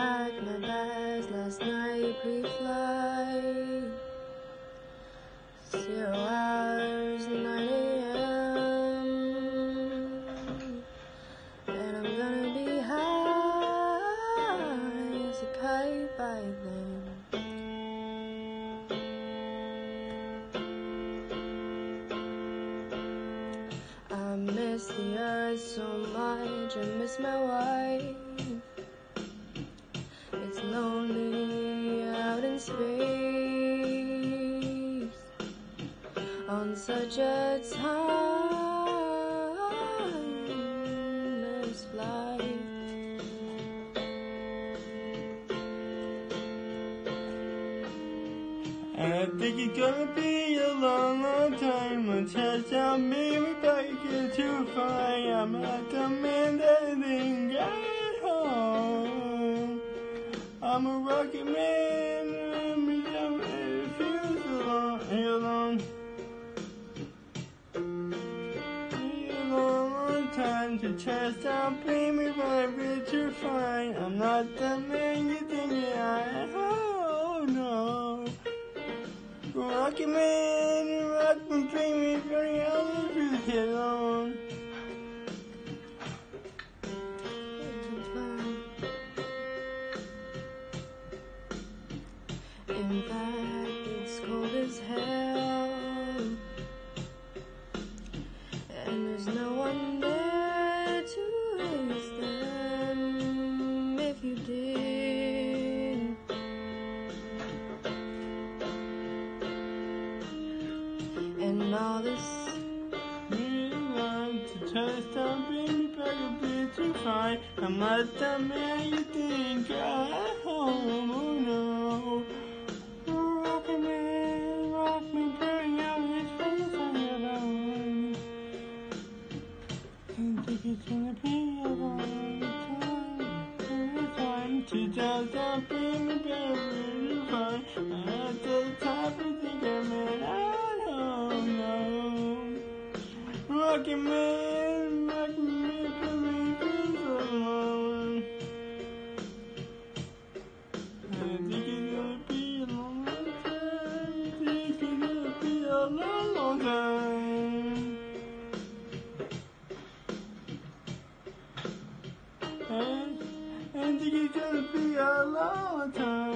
packed my bags last night pre-flight. Zero hours, 9 a.m. And I'm gonna be high as a kite by then. I miss the earth so much, I miss my wife. Lonely out in space. On such a timeless flight. I think it's gonna be a long, long time until touchdown baby back again to find I'm not the man I'm a rocket man, I'm young and feels a long, long time to touchdown baby back to find I'm not the man you think I am. Oh no. Rocket man, rock me, dream me, very out of alone. In fact, it's cold as hell. And there's no one there to raise them if you did. And all this to touch down, baby, back a bit too fine. I'm not the man you think I am. Time to touch down, baby, baby, fine. At the top, I think I'm in. Don't know. Rocket man, think it's gonna be a long time.